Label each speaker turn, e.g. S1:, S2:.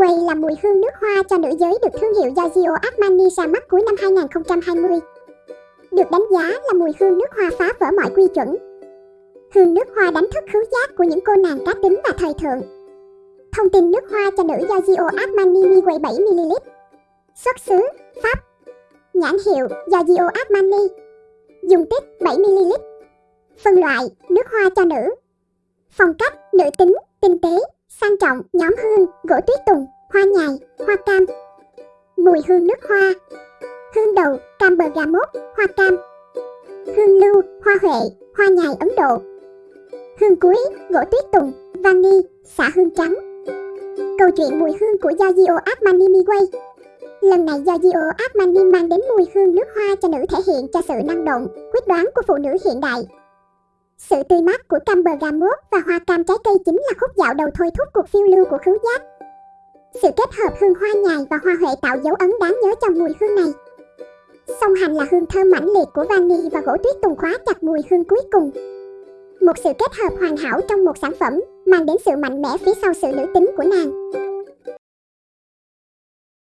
S1: Miguel là mùi hương nước hoa cho nữ giới được thương hiệu Giorgio Armani ra mắt cuối năm 2020. Được đánh giá là mùi hương nước hoa phá vỡ mọi quy chuẩn. Hương nước hoa đánh thức khứu giác của những cô nàng cá tính và thời thượng. Thông tin nước hoa cho nữ Giorgio Armani Miguel 7ml. Xuất xứ Pháp. Nhãn hiệu Giorgio Armani. Dung tích 7ml. Phân loại nước hoa cho nữ. Phong cách nữ tính, tinh tế, sang trọng, nhóm hương, gỗ tuyết tùng, hoa nhài, hoa cam. Mùi hương nước hoa. Hương đầu, cam bờ gà mốt hoa cam. Hương lưu, hoa huệ, hoa nhài Ấn Độ. Hương cuối, gỗ tuyết tùng, vani, xả hương trắng. Câu chuyện mùi hương của Giorgio Armani Miguel Lần này Giorgio Armani mang đến mùi hương nước hoa cho nữ thể hiện cho sự năng động, quyết đoán của phụ nữ hiện đại. Sự tươi mát của cam bờ gham muốt và hoa cam trái cây chính là khúc dạo đầu thôi thúc cuộc phiêu lưu của khứu giác. Sự kết hợp hương hoa nhài và hoa huệ tạo dấu ấn đáng nhớ trong mùi hương này. Song hành là hương thơm mãnh liệt của vani và gỗ tuyết tùng khóa chặt mùi hương cuối cùng. Một sự kết hợp hoàn hảo trong một sản phẩm, mang đến sự mạnh mẽ phía sau sự nữ tính của nàng.